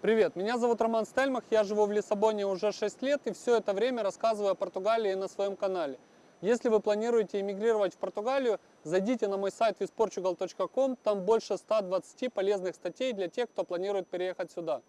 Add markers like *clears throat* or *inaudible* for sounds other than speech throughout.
Привет, меня зовут Роман Стельмах, я живу в Лиссабоне уже 6 лет и все это время рассказываю о Португалии на своем канале. Если вы планируете эмигрировать в Португалию, зайдите на мой сайт visportugal.com, там больше 120 полезных статей для тех, кто планирует переехать сюда.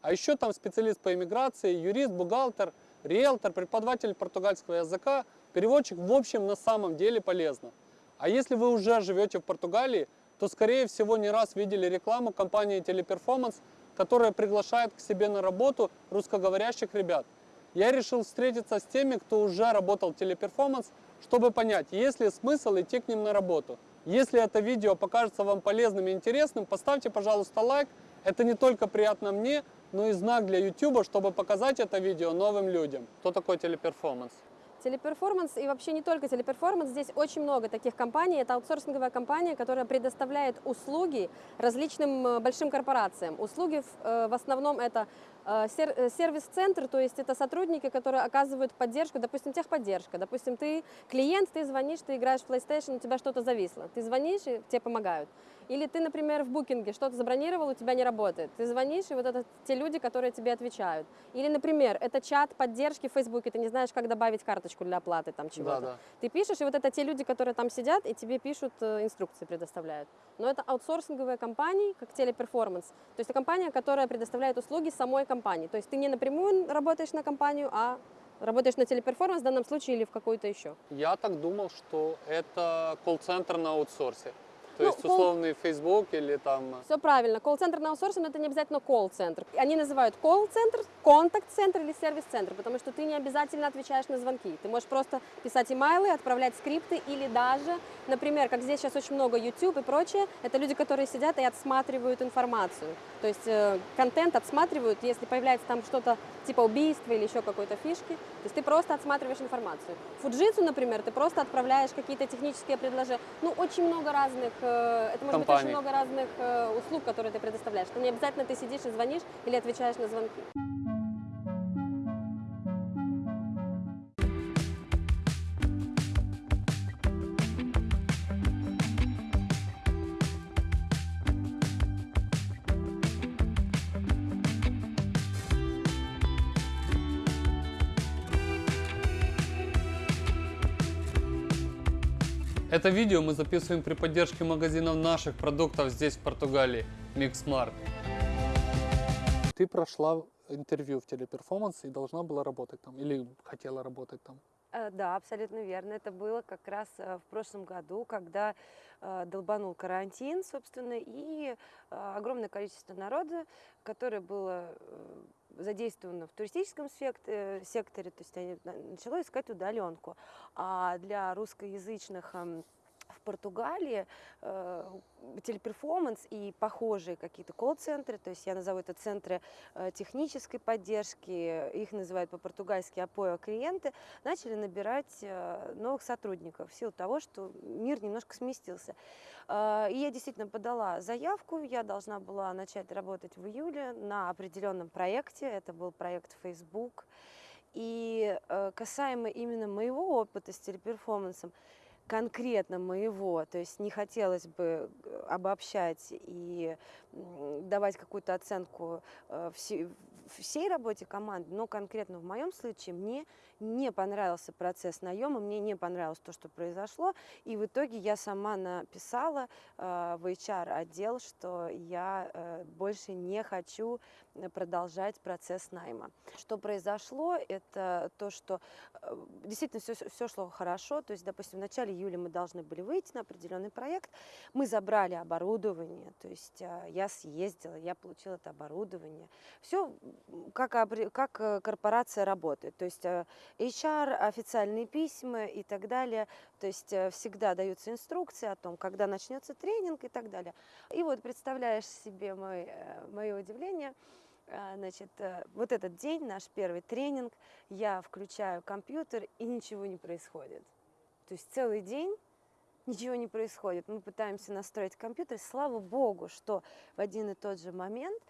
А еще там специалист по иммиграции, юрист, бухгалтер, риэлтор, преподаватель португальского языка, переводчик, в общем, на самом деле полезно. А если вы уже живете в Португалии, то скорее всего не раз видели рекламу компании Teleperformance, которая приглашает к себе на работу русскоговорящих ребят. Я решил встретиться с теми, кто уже работал Teleperformance, чтобы понять, есть ли смысл идти к ним на работу. Если это видео покажется вам полезным и интересным, поставьте, пожалуйста, лайк. Это не только приятно мне, но и знак для YouTube, чтобы показать это видео новым людям. Кто такой Teleperformance? Teleperformance и вообще не только Teleperformance, здесь очень много таких компаний. Это аутсорсинговая компания, которая предоставляет услуги различным э, большим корпорациям. Услуги э, в основном это э, сервис-центр, то есть это сотрудники, которые оказывают поддержку, допустим, техподдержка. Допустим, ты клиент, ты звонишь, ты играешь в PlayStation, у тебя что-то зависло. Ты звонишь, и тебе помогают. Или ты, например, в букинге что-то забронировал, у тебя не работает. Ты звонишь, и вот это те люди, которые тебе отвечают. Или, например, это чат поддержки в Фейсбуке, ты не знаешь, как добавить карточку для оплаты там чего-то. Да, да. Ты пишешь, и вот это те люди, которые там сидят, и тебе пишут, э, инструкции предоставляют. Но это аутсорсинговые компании, как Teleperformance. То есть это компания, которая предоставляет услуги самой компании. То есть ты не напрямую работаешь на компанию, а работаешь на Teleperformance в данном случае или в какой-то еще. Я так думал, что это колл-центр на аутсорсе. То Ну, есть условный Facebook или там... Все правильно. Колл-центр на аутсорсе, но это не обязательно колл-центр. Они называют колл-центр, контакт-центр или сервис-центр, потому что ты не обязательно отвечаешь на звонки. Ты можешь просто писать имейлы, отправлять скрипты или даже, например, как здесь сейчас очень много YouTube и прочее, это люди, которые сидят и отсматривают информацию. То есть э, контент отсматривают, если появляется там что-то типа убийства или еще какой-то фишки, то есть ты просто отсматриваешь информацию. Фуджитсу, например, ты просто отправляешь какие-то технические предложения. Ну, очень много разных, э, это может быть Компаний. очень много разных э, услуг, которые ты предоставляешь. Что не обязательно ты сидишь и звонишь или отвечаешь на звонки. Это видео мы записываем при поддержке магазинов наших продуктов здесь, в Португалии, Mixmart. Ты прошла интервью в телеперформанс и должна была работать там, или хотела работать там. Э, Да, абсолютно верно. Это было как раз э, в прошлом году, когда э, долбанул карантин, собственно, и огромное количество народа, которое было задействовано в туристическом э, секторе, то есть они на- начало искать удаленку. А для русскоязычных эм, в Португалии э, телеперформанс и похожие какие-то колл-центры, то есть я назову это центры э, технической поддержки, их называют по-португальски апоа клиенты, начали набирать э, новых сотрудников в силу того, что мир немножко сместился. Э, И я действительно подала заявку, я должна была начать работать в июле на определенном проекте, это был проект Facebook. И э, касаемо именно моего опыта с телеперформансом, конкретно моего, то есть не хотелось бы э, обобщать и давать какую-то оценку э, все- всей работе команды, но конкретно в моем случае мне не понравился процесс наема, мне не понравилось то, что произошло, и в итоге я сама написала э, в HR-отдел, что я э, больше не хочу э, продолжать процесс найма. Что произошло, это то, что э, действительно все, все шло хорошо, то есть, допустим, в начале июля мы должны были выйти на определенный проект, мы забрали оборудование, то есть э, я съездила, я получила это оборудование. Все как, как э, корпорация работает, то есть э, HR, официальные письма и так далее, то есть э, всегда даются инструкции о том, когда начнется тренинг и так далее. И вот представляешь себе мой, э, мое удивление, а, Значит, э, вот этот день, наш первый тренинг, я включаю компьютер и ничего не происходит. То есть целый день ничего не происходит. Мы пытаемся настроить компьютер. Слава богу, что в один и тот же момент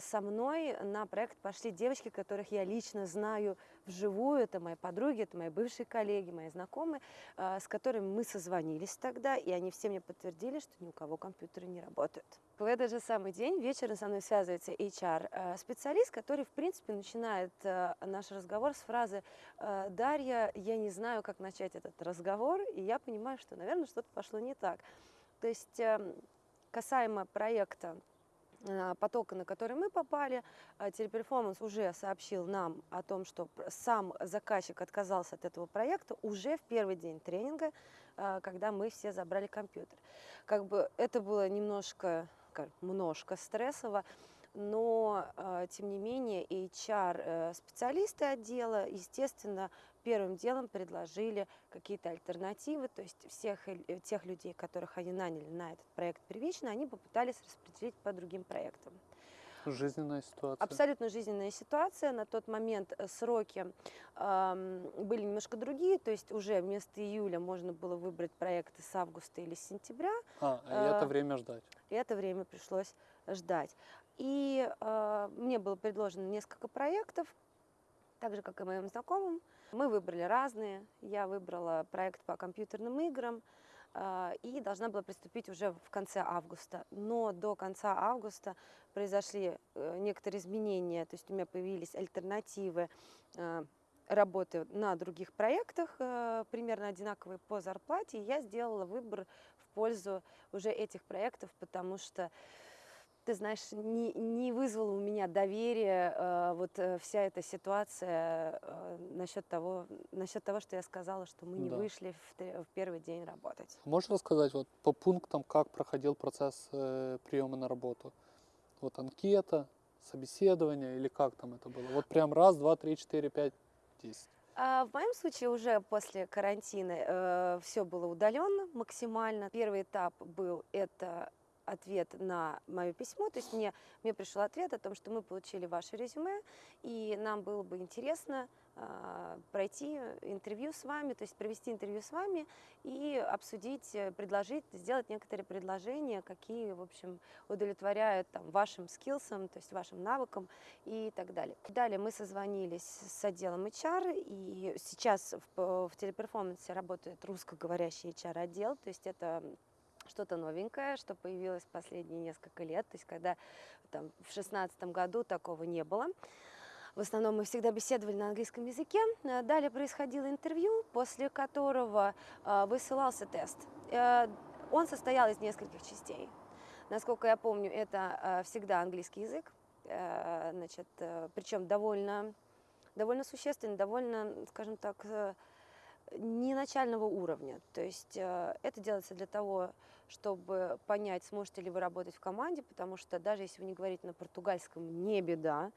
со мной на проект пошли девочки, которых я лично знаю вживую. Это мои подруги, это мои бывшие коллеги, мои знакомые, э, с которыми мы созвонились тогда, и они все мне подтвердили, что ни у кого компьютеры не работают. В этот же самый день вечером со мной связывается HR-специалист, который, в принципе, начинает э, наш разговор с фразы э, «Дарья, я не знаю, как начать этот разговор», и я понимаю, что, наверное, что-то пошло не так. То есть эм, касаемо проекта э, потока, на который мы попали, э, Teleperformance уже сообщил нам о том, что сам заказчик отказался от этого проекта уже в первый день тренинга, э, когда мы все забрали компьютер. Как бы это было немножко, как, немножко стрессово, но э, тем не менее HR-специалисты отдела, естественно, первым делом предложили какие-то альтернативы, то есть всех э, тех людей, которых они наняли на этот проект первично, они попытались распределить по другим проектам. Жизненная ситуация. Абсолютно жизненная ситуация. На тот момент э, сроки ам, были немножко другие, то есть уже вместо июля можно было выбрать проекты с августа или с сентября, А, и это э, время ждать. и это время пришлось ждать. И э, мне было предложено несколько проектов, так же, как и моим знакомым. Мы выбрали разные. Я выбрала проект по компьютерным играм э, и должна была приступить уже в конце августа. Но до конца августа произошли э, некоторые изменения, то есть у меня появились альтернативы э, работы на других проектах, э, примерно одинаковые по зарплате, и я сделала выбор в пользу уже этих проектов, потому что ты знаешь, не, не вызвала у меня доверия э, вот э, вся эта ситуация э, насчет того, насчет того, что я сказала, что мы не Да. вышли в, в первый день работать. Можешь рассказать вот по пунктам, как проходил процесс э, приема на работу? Вот анкета, собеседование или как там это было? Вот прям раз, два, три, четыре, пять, десять. А в моем случае уже после карантина все было удаленно максимально. Первый этап был это ответ на мое письмо, то есть мне, мне пришел ответ о том, что мы получили ваше резюме, и нам было бы интересно а, пройти интервью с вами, то есть провести интервью с вами и обсудить, э, предложить, сделать некоторые предложения, какие, в общем, удовлетворяют там, вашим скиллсам, то есть вашим навыкам и так далее. Далее мы созвонились с отделом HR, и сейчас в, в телеперформансе работает русскоговорящий HR-отдел, то есть это что-то новенькое, что появилось последние несколько лет, то есть когда там, в шестнадцатом году такого не было. В основном мы всегда беседовали на английском языке. Э, Далее происходило интервью, после которого э, высылался тест. Э, Он состоял из нескольких частей. Насколько я помню, это всегда английский язык, значит, причем довольно, довольно существенный, довольно, скажем так, не начального уровня. То есть э, это делается для того, чтобы понять, сможете ли вы работать в команде, потому что даже если вы не говорите на португальском, не беда,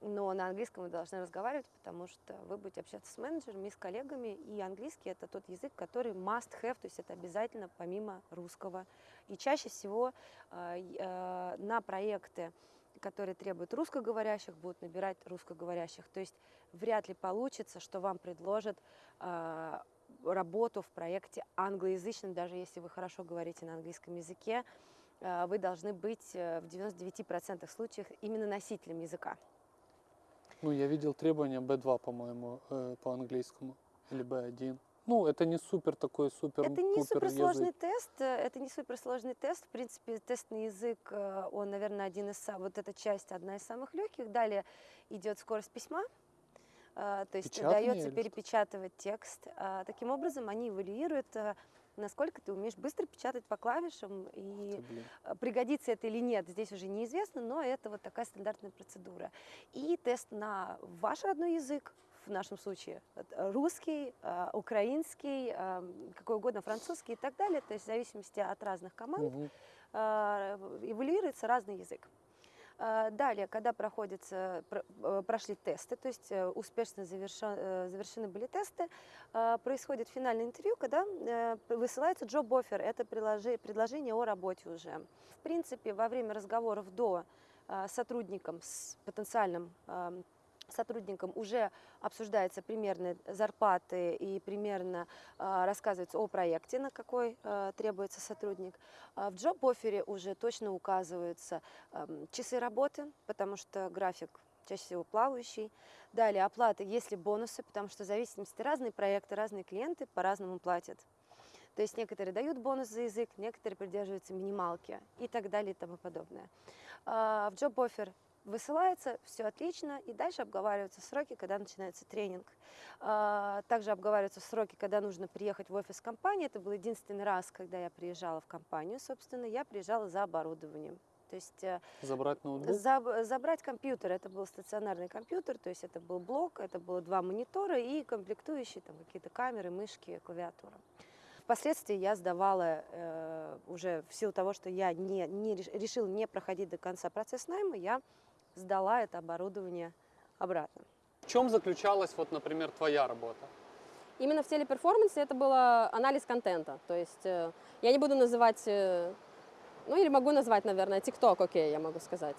но на английском вы должны разговаривать, потому что вы будете общаться с менеджерами с коллегами, и английский это тот язык, который must have, то есть это обязательно помимо русского. И чаще всего э, э, на проекты, которые требуют русскоговорящих, будут набирать русскоговорящих. То есть вряд ли получится, что вам предложат э, работу в проекте англоязычном, даже если вы хорошо говорите на английском языке, э, вы должны быть э, в 99% случаев именно носителем языка. Ну, я видел требования B2, по-моему, э, по английскому, или B1. Ну, это не супер такой супер Это не суперсложный язык. тест, э, это не суперсложный тест. В принципе, тестный язык, э, он, наверное, один из вот эта часть одна из самых легких. Далее идет скорость письма, то есть Печатание или дается что? перепечатывать текст. А, Таким образом, они эвалюируют, э, насколько ты умеешь быстро печатать по клавишам и Ты. Э, Пригодится это или нет, здесь уже неизвестно, но это вот такая стандартная процедура. И тест на ваш родной язык, в нашем случае русский, украинский, какой угодно, французский и так далее, то есть в зависимости от разных команд э, эволюируется разный язык. Э, Далее, когда проходятся, про- э, прошли тесты, то есть э, успешно заверша- э, завершены были тесты, э, происходит финальное интервью, когда высылается job offer, это предложение о работе уже. В принципе, во время разговоров до э, с сотрудником, с потенциальным сотрудникам уже обсуждаются примерные зарплаты и примерно а, рассказывается о проекте, на какой а, требуется сотрудник. А в джоб-оффере уже точно указываются часы работы, потому что график чаще всего плавающий. Далее оплата, если бонусы, потому что в зависимости разные проекты, разные клиенты по-разному платят. То есть некоторые дают бонус за язык, некоторые придерживаются минималки и так далее и тому подобное. В джоб-оффер высылается, все отлично, и дальше обговариваются сроки, когда начинается тренинг. А, Также обговариваются сроки, когда нужно приехать в офис компании. Это был единственный раз, когда я приезжала в компанию, собственно, я приезжала за оборудованием. То есть э, Забрать ноутбук? заб- забрать компьютер, это был стационарный компьютер, то есть это был блок, это было два монитора и комплектующие, там какие-то камеры, мышки, клавиатура. Впоследствии я сдавала э, уже в силу того, что я не, не реш- решила не проходить до конца процесс найма, я сдала это оборудование обратно. В чем заключалась, вот, например, твоя работа? Именно в телеперформансе это было анализ контента. То есть э, я не буду называть, э, ну или могу назвать, наверное, TikTok, окей, я могу сказать.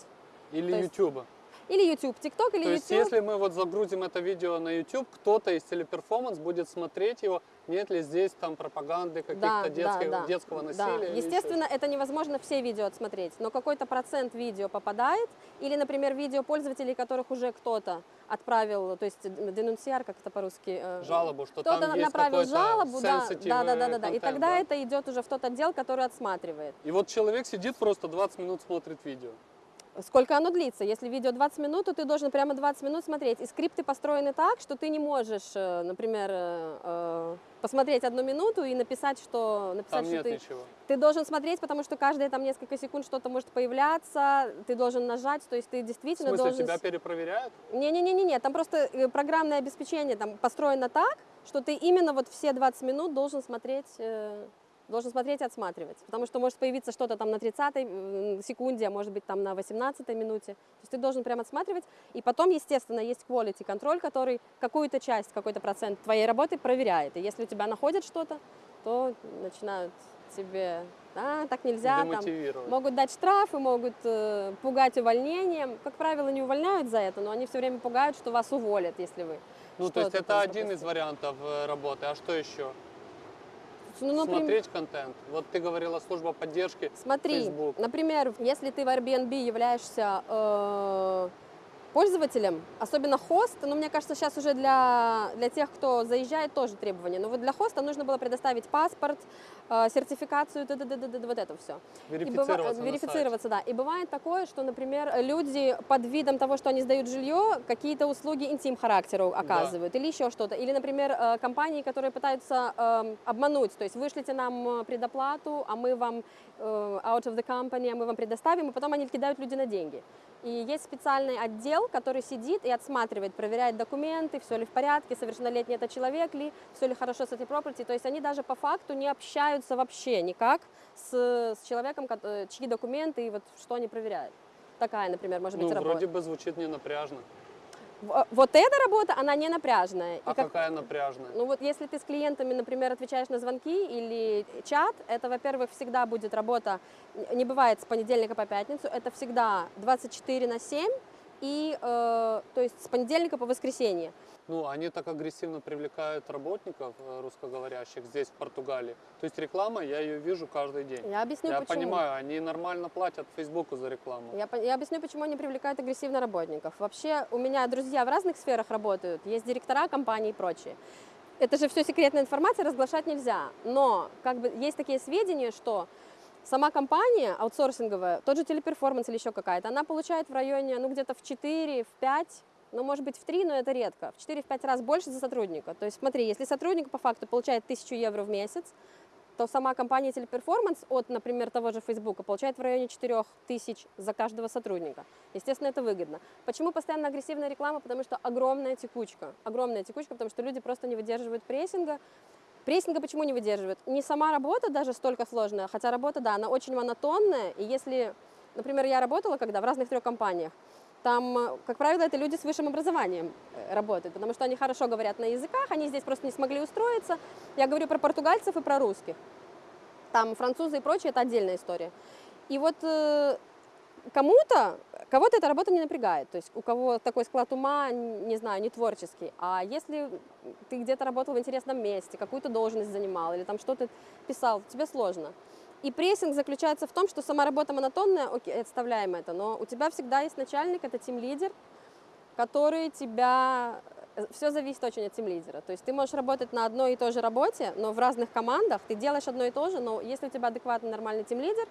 Или То есть YouTube? Или YouTube, TikTok или То есть, YouTube. если мы вот загрузим это видео на YouTube, кто-то из телеперформанс будет смотреть его, нет ли здесь там пропаганды каких-то Да, детских- да, да. детского Да. насилия? или еще Естественно, это невозможно все видео отсмотреть, но какой-то процент видео попадает, или, например, видео пользователей, которых уже кто-то отправил, то есть денунциар, как это по-русски? э, жалобу, что Кто-то там есть направил какой-то жалобу, да, да, да, да, да, да. И тогда да? это идет уже в тот отдел, который отсматривает. И вот человек сидит просто 20 минут смотрит видео. Сколько оно длится? Если видео 20 минут, то ты должен прямо 20 минут смотреть. И скрипты построены так, что ты не можешь, э, например, э, э, посмотреть одну минуту и написать, что Там написать, что нет ты ничего. ты должен смотреть, потому что каждые там несколько секунд что-то может появляться, ты должен нажать, то есть ты В действительно смысле, должен... тебя перепроверяют? Не-не-не-не, там просто программное обеспечение там построено так, что ты именно вот все 20 минут должен смотреть, должен смотреть и отсматривать. Потому что может появиться что-то там на 30-й м, секунде, а может быть там на 18-й минуте. То есть ты должен прям отсматривать. И потом, естественно, есть quality контроль, который какую-то часть, какой-то процент твоей работы проверяет. И если у тебя находят что-то, то начинают тебе, а, так нельзя, там. Могут дать штрафы, могут э, пугать увольнением. Как правило, не увольняют за это, но они все время пугают, что вас уволят, если вы. Ну, то есть это один из пропустили. вариантов э, работы. А что еще? Ну, например, Смотреть контент. Вот ты говорила служба поддержки. смотри, Facebook. например, если ты в Airbnb являешься э, пользователем, особенно хост, ну, мне кажется, сейчас уже для, для тех, кто заезжает, тоже требования. Но вот для хоста нужно было предоставить паспорт, э, сертификацию, т.д. вот это все. И быва- Верифицироваться. верифицироваться, да. И бывает такое, что, например, люди под видом того, что они сдают жилье, какие-то услуги интим-характера оказывают или еще что-то. Или, например, э, компании, которые пытаются эм, обмануть, то есть вышлите нам э, предоплату, а мы вам э, out of the company, а мы вам предоставим, и потом они кидают люди на деньги. И есть специальный отдел, который сидит и отсматривает, проверяет документы, все ли в порядке, совершеннолетний это человек ли, все ли хорошо с этой property. То есть они даже по факту не общаются вообще никак с, с человеком, ко- э, чьи документы и вот что они проверяют. Такая, например, может быть, Ну, работа. вроде бы звучит не напряжно. В- Вот эта работа, она не напряжная. И А как- какая напряжная? ну вот если ты с клиентами, например, отвечаешь на звонки или чат, это, во-первых, всегда будет работа, не бывает с понедельника по пятницу, это всегда 24 на 7, и, э, то есть с понедельника по воскресенье. Ну, они так агрессивно привлекают работников э, русскоговорящих здесь, в Португалии. То есть реклама, я ее вижу каждый день. Я объясню, я почему. понимаю, они нормально платят Фейсбуку за рекламу. Я, я объясню, почему они привлекают агрессивно работников. Вообще, у меня друзья в разных сферах работают, есть директора компаний и прочее. Это же все секретная информация, разглашать нельзя. Но как бы есть такие сведения, что сама компания аутсорсинговая, тот же телеперформанс или еще какая-то, она получает в районе, ну, где-то в 4, в 5, ну, может быть, в 3, но это редко, в 4-5 раз больше за сотрудника. То есть смотри, если сотрудник по факту получает 1000 евро в месяц, то сама компания Teleperformance от, например, того же Фейсбука получает в районе 4 тысяч за каждого сотрудника. Естественно, это выгодно. Почему постоянно агрессивная реклама? Потому что огромная текучка. Огромная текучка, потому что люди просто не выдерживают прессинга. Прессинга почему не выдерживают? Не сама работа даже столько сложная, хотя работа, да, она очень монотонная. И если, например, я работала когда в разных трех компаниях, там, как правило, это люди с высшим образованием э, работают, потому что они хорошо говорят на языках, они здесь просто не смогли устроиться. Я говорю про португальцев и про русских. Там французы и прочее, это отдельная история. И вот э, кому-то, кого-то эта работа не напрягает, то есть у кого такой склад ума, не знаю, не творческий. А если ты где-то работал в интересном месте, какую-то должность занимал или там что-то писал, тебе сложно. И прессинг заключается в том, что сама работа монотонная, окей, отставляем это, но у тебя всегда есть начальник, это тим-лидер, который тебя... Все зависит очень от тим-лидера. То есть ты можешь работать на одной и той же работе, но в разных командах ты делаешь одно и то же, но если у тебя адекватный нормальный тим-лидер,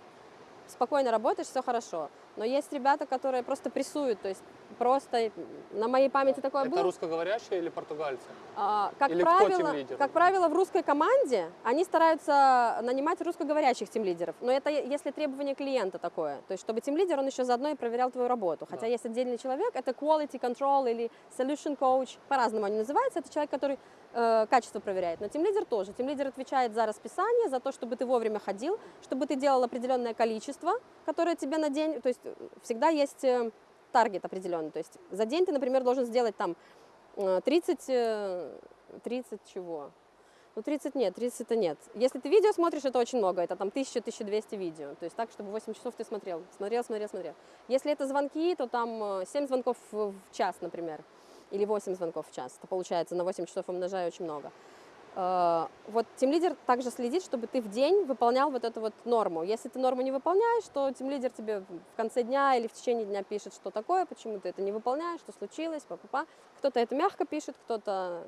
спокойно работаешь, все хорошо. Но есть ребята, которые просто прессуют, то есть просто на моей памяти такое Это было. русскоговорящие или португальцы? А, как, Или правило, как правило, в русской команде они стараются нанимать русскоговорящих тимлидеров. Но это если требование клиента такое. То есть, чтобы тимлидер, он еще заодно и проверял твою работу. Хотя Да. есть отдельный человек, это quality control или solution coach, по-разному они называются. Это человек, который э, качество проверяет. Но тимлидер тоже. Тимлидер отвечает за расписание, за то, чтобы ты вовремя ходил, чтобы ты делал определенное количество, которое тебе на день... То есть всегда есть э, таргет определенный. То есть за день ты, например, должен сделать там э, 30, э, 30 чего? Ну, 30 нет, 30 это нет. Если ты видео смотришь, это очень много, это там 1000-1200 видео. То есть так, чтобы 8 часов ты смотрел, смотрел, смотрел, смотрел. Если это звонки, то там э, 7 звонков в час, например, или 8 звонков в час. Это получается на 8 часов умножаю очень много. Э, Вот тимлидер также следит, чтобы ты в день выполнял вот эту вот норму. Если ты норму не выполняешь, то тимлидер тебе в конце дня или в течение дня пишет, что такое, почему ты это не выполняешь, что случилось, па-па-па. Кто-то это мягко пишет, кто-то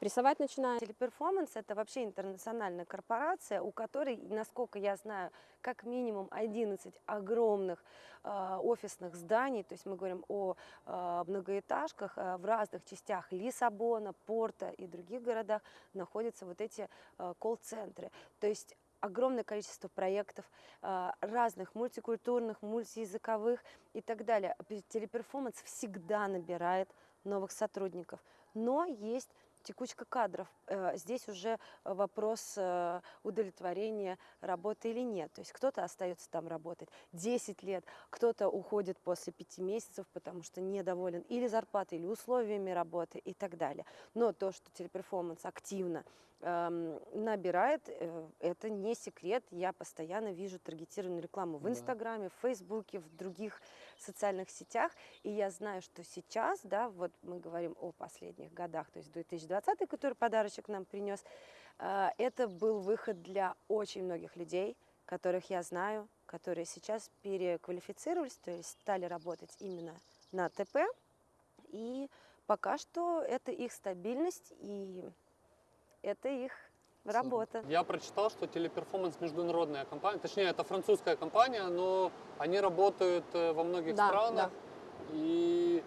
прессовать начинает. Teleperformance – это вообще интернациональная корпорация, у которой, насколько я знаю, как минимум 11 огромных э, офисных зданий, то есть мы говорим о э, многоэтажках э, в разных частях Лиссабона, Порта и других городах находятся вот эти э, колл-центры. То есть огромное количество проектов разных, мультикультурных, мультиязыковых и так далее. Пе- Teleperformance всегда набирает новых сотрудников, но есть текучка кадров. Э, Здесь уже вопрос э, удовлетворения работы или нет. То есть кто-то остается там работать 10 лет, кто-то уходит после 5 месяцев, потому что недоволен или зарплатой, или условиями работы и так далее. Но то, что телеперформанс активно набирает, э, это не секрет. Я постоянно вижу таргетированную рекламу в Да. Инстаграме, в Фейсбуке, в других социальных сетях. И я знаю, что сейчас, да, вот мы говорим о последних годах, то есть 2020, который подарочек нам принес, э, это был выход для очень многих людей, которых я знаю, которые сейчас переквалифицировались, то есть стали работать именно на ТП. И пока что это их стабильность и это их работа. Я прочитал, что телеперформанс международная компания, точнее, это французская компания, но они работают э, во многих Да, странах. И,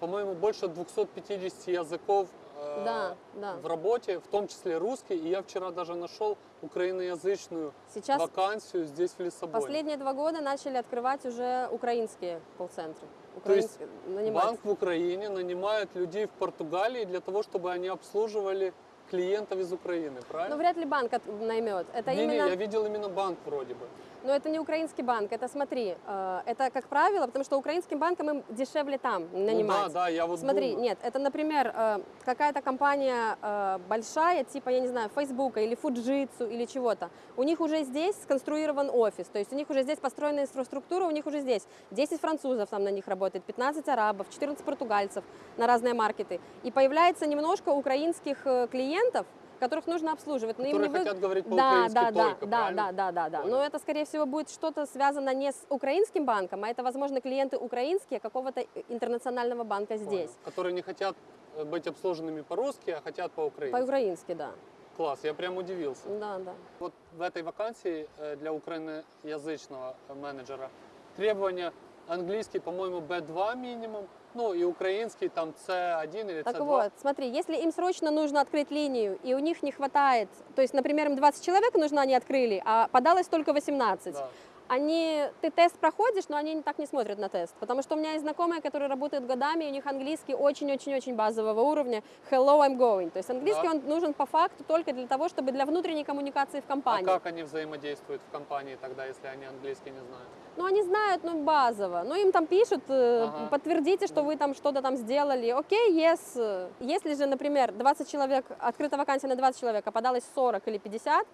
по-моему, больше 250 языков э, Да, да. в работе, в том числе русский. И я вчера даже нашел украиноязычную Сейчас вакансию здесь, в Лиссабоне. последние два года начали открывать уже украинские колл-центры. То есть нанимать. Банк в Украине нанимает людей в Португалии для того, чтобы они обслуживали клиентов из Украины, Но правильно? вряд ли банк от- наймет. Это Не-не, именно, я видел именно банк вроде бы. Но это не украинский банк. Это смотри, э, это как правило, потому что украинским банкам им дешевле там нанимать. Ну да, да, я вот Смотри, думаю. нет, это, например, э, какая-то компания э, большая, типа, я не знаю, Фейсбука или Фуджитсу или чего-то. У них уже здесь сконструирован офис, то есть у них уже здесь построена инфраструктура, у них уже здесь 10 французов там на них работает, 15 арабов, 14 португальцев на разные маркеты. И появляется немножко украинских клиентов, которых нужно обслуживать. Но им Которые не вы- хотят говорить да, по-украински да, да, только, да, правильно? да, да, да, да. Но это, скорее всего, будет что-то связано не с украинским банком, а это, возможно, клиенты украинские какого-то интернационального банка Понял. здесь. Которые не хотят э, быть обслуженными по-русски, а хотят по-украински. По-украински, да. Класс, я прям удивился. Да, да. Вот в этой вакансии э, для украиноязычного э, менеджера требования английский, по-моему, B2 минимум, ну и украинский там C1 или Так C2. вот, смотри, если им срочно нужно открыть линию, и у них не хватает, то есть, например, им 20 человек нужно, они открыли, а подалось только 18, Да. Они, ты тест проходишь, но они так не смотрят на тест. Потому что у меня есть знакомые, которые работают годами, и у них английский очень-очень-очень базового уровня. Hello, I'm going. То есть английский Да. он нужен по факту только для того, чтобы для внутренней коммуникации в А компании. как они взаимодействуют в компании тогда, если они английский не знают? Ну, они знают, ну, базово. Ну, им там пишут, э, Ага. подтвердите, что вы там что-то там сделали. Окей, yes. Если же, например, 20 человек, открыта вакансия на 20 человек, а подалось 40 или 50,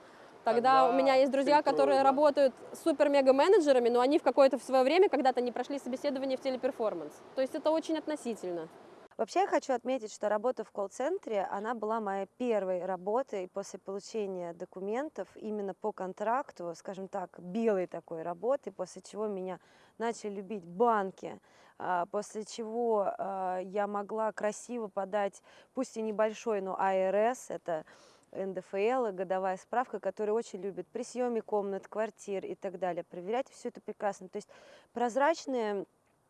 Тогда, у меня есть друзья, которые да. работают супер-мега-менеджерами, но они в какое-то в свое время когда-то не прошли собеседование в телеперформанс. То есть это очень относительно. Вообще я хочу отметить, что работа в колл-центре, она была моей первой работой после получения документов именно по контракту, скажем так, белой такой работы, после чего меня начали любить банки, а, после чего а, я могла красиво подать, пусть и небольшой, но АРС, это НДФЛ, годовая справка, которую очень любят при съеме комнат, квартир и так далее. Проверять все это прекрасно. То есть прозрачные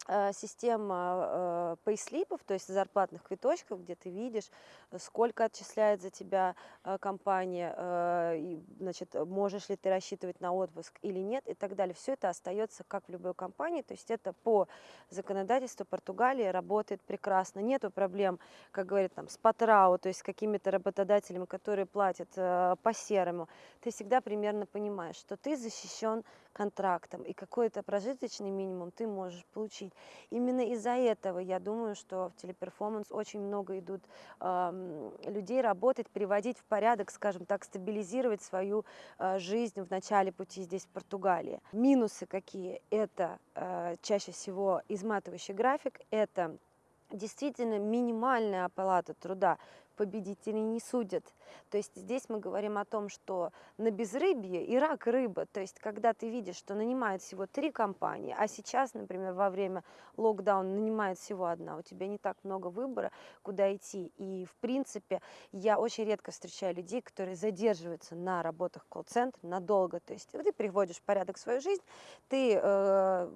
э, система э, пейслипов, то есть зарплатных квиточков, где ты видишь, э, сколько отчисляет за тебя э, компания, э, значит, можешь ли ты рассчитывать на отпуск или нет и так далее. Все это остается как в любой компании, то есть это по законодательству Португалии работает прекрасно. Нету проблем, как говорят, там, с патрау, то есть с какими-то работодателями, которые платят по серому. Ты всегда примерно понимаешь, что ты защищен контрактом, и какой-то прожиточный минимум ты можешь получить. Именно из-за этого я думаю, что в телеперформанс очень много идут ам, людей работать, приводить в порядок, скажем так, стабилизировать свою а, жизнь в начале пути здесь, в Португалии. Минусы какие? Это а, чаще всего изматывающий график, это действительно минимальная оплата труда победителей не судят. То есть здесь мы говорим о том, что на безрыбье и рак рыба. То есть когда ты видишь, что нанимают всего три компании, а сейчас, например, во время локдауна нанимает всего одна, у тебя не так много выбора, куда идти. И, в принципе, я очень редко встречаю людей, которые задерживаются на работах колл-центра надолго. То есть ты приводишь в порядок свою жизнь, ты э,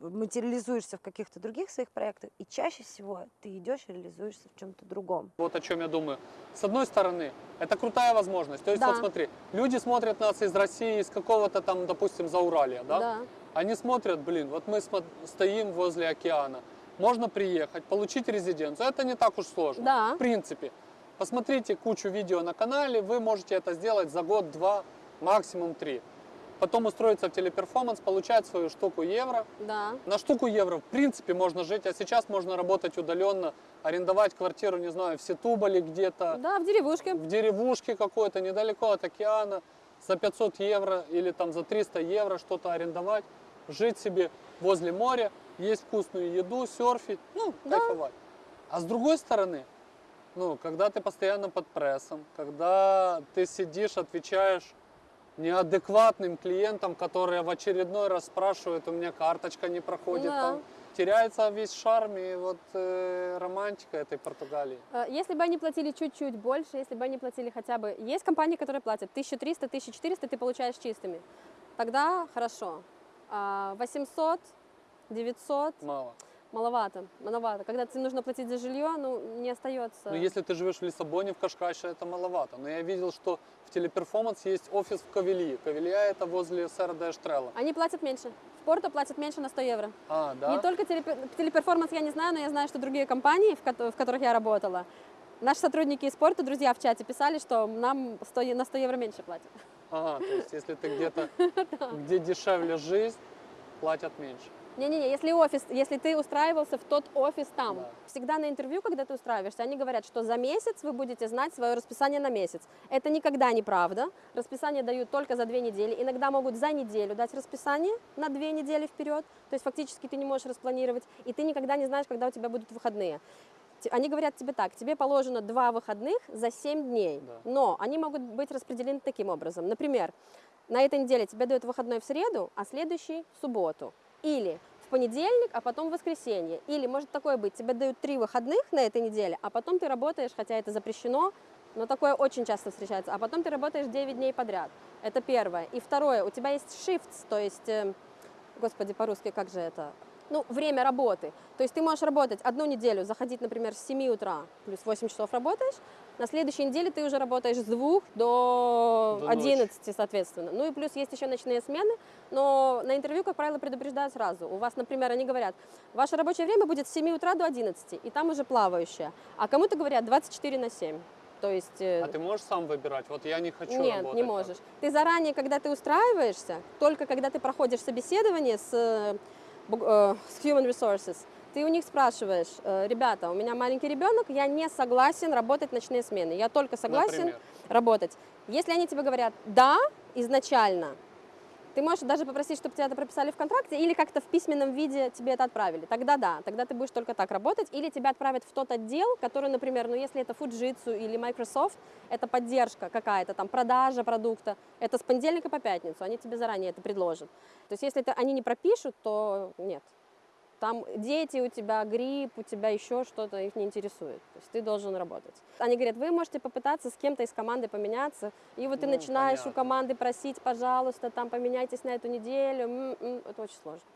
материализуешься в каких-то других своих проектах, и чаще всего ты идешь и реализуешься в чем-то другом. Вот о чем я думаю. С одной стороны, это крутая возможность. То есть, Да. вот смотри, люди смотрят нас из России, из какого-то там, допустим, Зауралья, да? Да. Они смотрят, блин, вот мы стоим возле океана, можно приехать, получить резиденцию. Это не так уж сложно. Да. В принципе. Посмотрите кучу видео на канале, вы можете это сделать за год, два, максимум три. Потом устроиться в телеперформанс, получать свою штуку евро. Да. На штуку евро в принципе можно жить, а сейчас можно работать удаленно, арендовать квартиру, не знаю, в Сетубале где-то, Да, в деревушке. в деревушке какой-то, недалеко от океана, за 500 евро или там за 300 евро что-то арендовать, жить себе возле моря, есть вкусную еду, серфить, ну, Да. кайфовать. А с другой стороны, ну, когда ты постоянно под прессом, когда ты сидишь, отвечаешь неадекватным клиентам, которые в очередной раз спрашивают, у меня карточка не проходит, Да. там теряется весь шарм и вот э, романтика этой Португалии. Э, Если бы они платили чуть-чуть больше, если бы они платили хотя бы... Есть компании, которые платят 1300, 1400, ты получаешь чистыми. Тогда хорошо. А 800, 900, Мало. Маловато, маловато. Когда тебе нужно платить за жилье, ну, не остается. Ну, если ты живешь в Лиссабоне, в Кашкаше, это маловато. Но я видел, что в телеперформанс есть офис в Кавелии. Кавелия это возле сэра де Эштрелла. Они платят меньше. В Порту платят меньше на 100 евро. А, да? Не только телепер- телеперформанс я не знаю, но я знаю, что другие компании, в, ко- в которых я работала, наши сотрудники из спорта, друзья в чате писали, что нам 100 е- на 100 евро меньше платят. Ага, то есть если ты где-то, *laughs* где дешевле жизнь, платят меньше. Не-не-не, если офис, если ты устраивался в тот офис там, Да. всегда на интервью, когда ты устраиваешься, они говорят, что за месяц вы будете знать свое расписание на месяц. Это никогда не правда. Расписание дают только за две недели. Иногда могут за неделю дать расписание на две недели вперед. То есть фактически ты не можешь распланировать, и ты никогда не знаешь, когда у тебя будут выходные. Они говорят тебе так, тебе положено два выходных за 7 дней, Да. но они могут быть распределены таким образом. Например, на этой неделе тебе дают выходной в среду, а следующий в субботу. Или в понедельник, а потом в воскресенье. Или может такое быть, тебе дают три выходных на этой неделе, а потом ты работаешь, хотя это запрещено, но такое очень часто встречается, а потом ты работаешь 9 дней подряд. Это первое. И второе, у тебя есть shifts, то есть, э, господи, по-русски как же это? Ну, время работы. То есть ты можешь работать одну неделю, заходить, например, с 7 утра, плюс 8 часов работаешь, на следующей неделе ты уже работаешь с 2 до, До ночи. 11, соответственно. Ну и плюс есть еще ночные смены, но на интервью, как правило, предупреждают сразу. У вас, например, они говорят, ваше рабочее время будет с 7 утра до 11, и там уже плавающее. А кому-то говорят 24 на 7. То есть... э, А ты можешь сам выбирать? Вот я не хочу нет, работать не так. можешь. Ты заранее, когда ты устраиваешься, только когда ты проходишь собеседование с, э, с Human Resources, ты у них спрашиваешь, э, ребята, у меня маленький ребенок, я не согласен работать ночные смены, я только согласен Например. работать. Если они тебе говорят «да», изначально, ты можешь даже попросить, чтобы тебя это прописали в контракте или как-то в письменном виде тебе это отправили. Тогда да, тогда ты будешь только так работать. Или тебя отправят в тот отдел, который, например, ну если это Fujitsu или Microsoft, это поддержка какая-то, там продажа продукта, это с понедельника по пятницу, они тебе заранее это предложат. То есть если это они не пропишут, то нет. Там дети у тебя, грипп, у тебя еще что-то, их не интересует. То есть ты должен работать. Они говорят, вы можете попытаться с кем-то из команды поменяться. И вот ты Ну, начинаешь понятно. у команды просить, пожалуйста, там поменяйтесь на эту неделю. М-м, Это очень сложно.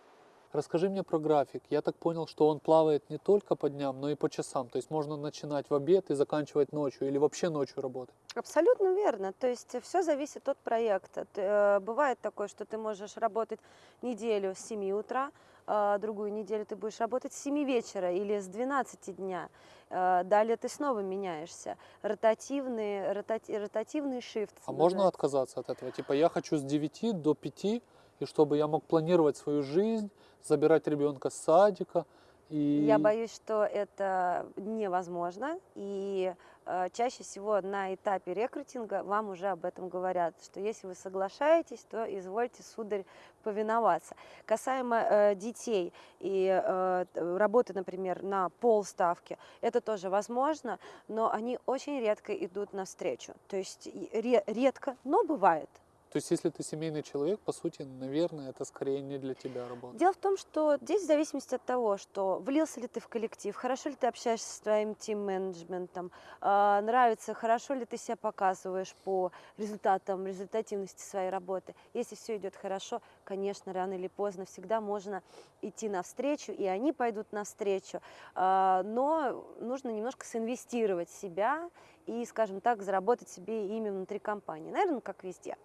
Расскажи мне про график. Я так понял, что он плавает не только по дням, но и по часам. То есть можно начинать в обед и заканчивать ночью или вообще ночью работать. Абсолютно верно. То есть все зависит от проекта. Э, Бывает такое, что ты можешь работать неделю с 7 утра, а другую неделю ты будешь работать с 7 вечера или с 12 дня. Э, Далее ты снова меняешься. Ротативный, ротати- ротативный шифт. А можно отказаться от этого? Типа я хочу с 9 до 5, и чтобы я мог планировать свою жизнь, забирать ребенка с садика. И... Я боюсь, что это невозможно, и э, чаще всего на этапе рекрутинга вам уже об этом говорят, что если вы соглашаетесь, то извольте, сударь, повиноваться. Касаемо э, детей и э, работы, например, на полставки, это тоже возможно, но они очень редко идут навстречу. То есть ре- редко, но бывает. То есть если ты семейный человек, по сути, наверное, это скорее не для тебя работа. Дело в том, что здесь в зависимости от того, что влился ли ты в коллектив, хорошо ли ты общаешься с твоим тим-менеджментом, а, нравится, хорошо ли ты себя показываешь по результатам, результативности своей работы. Если все идет хорошо, конечно, рано или поздно всегда можно идти навстречу, и они пойдут навстречу. А, Но нужно немножко синвестировать в себя и, скажем так, заработать себе имя внутри компании. Наверное, как везде.